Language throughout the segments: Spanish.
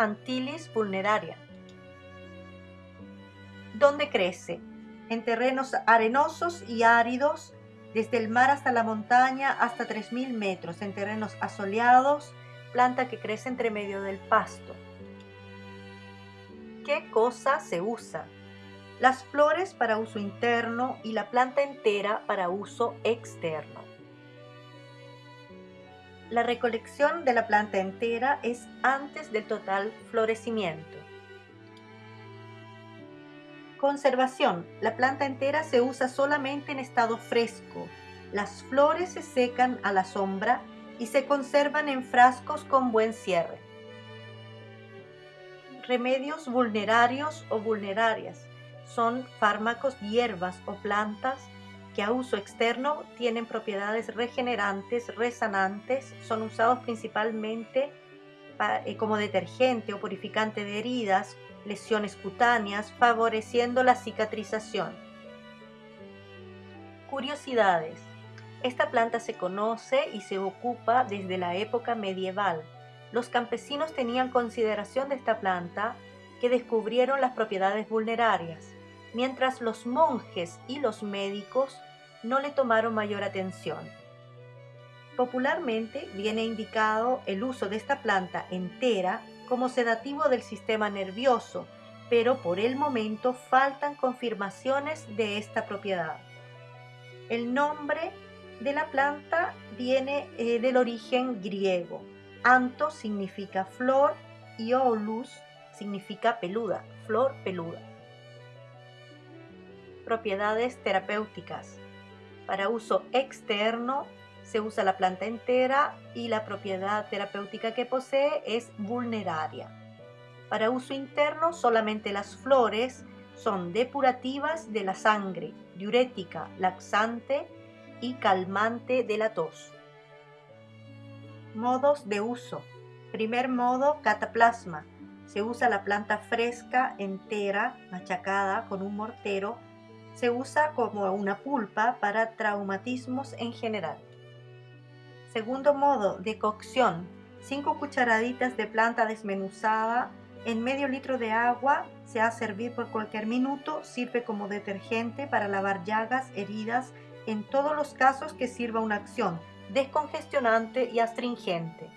Antilis vulneraria. ¿Dónde crece? En terrenos arenosos y áridos, desde el mar hasta la montaña hasta 3.000 metros, en terrenos asoleados, planta que crece entre medio del pasto. ¿Qué cosa se usa? Las flores para uso interno y la planta entera para uso externo. La recolección de la planta entera es antes del total florecimiento. Conservación. La planta entera se usa solamente en estado fresco. Las flores se secan a la sombra y se conservan en frascos con buen cierre. Remedios vulnerarios o vulnerarias. Son fármacos, hierbas o plantas que a uso externo tienen propiedades regenerantes, resanantes, son usados principalmente eh, como detergente o purificante de heridas, lesiones cutáneas, favoreciendo la cicatrización. Curiosidades. Esta planta se conoce y se ocupa desde la época medieval. Los campesinos tenían consideración de esta planta que descubrieron las propiedades vulnerarias, mientras los monjes y los médicos no le tomaron mayor atención. Popularmente viene indicado el uso de esta planta entera como sedativo del sistema nervioso, pero por el momento faltan confirmaciones de esta propiedad. El nombre de la planta viene eh, del origen griego. Anto significa flor y olus significa peluda, flor peluda. Propiedades terapéuticas. Para uso externo se usa la planta entera y la propiedad terapéutica que posee es vulneraria. Para uso interno, solamente las flores son depurativas de la sangre, diurética, laxante y calmante de la tos. Modos de uso. Primer modo, cataplasma. Se usa la planta fresca, entera, machacada con un mortero. Se usa como una pulpa para traumatismos en general. Segundo modo de cocción. 5 cucharaditas de planta desmenuzada en medio litro de agua. Se hace servir por cualquier minuto. Sirve como detergente para lavar llagas, heridas, en todos los casos que sirva una acción descongestionante y astringente.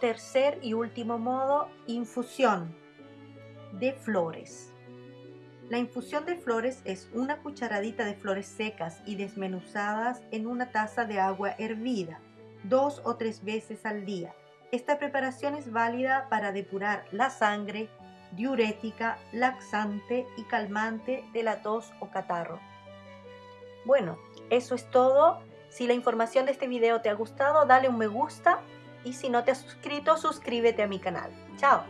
Tercer y último modo, infusión de flores. La infusión de flores es una cucharadita de flores secas y desmenuzadas en una taza de agua hervida, dos o tres veces al día. Esta preparación es válida para depurar la sangre, diurética, laxante y calmante de la tos o catarro. Bueno, eso es todo. Si la información de este video te ha gustado, dale un me gusta y si no te has suscrito, suscríbete a mi canal. ¡Chao!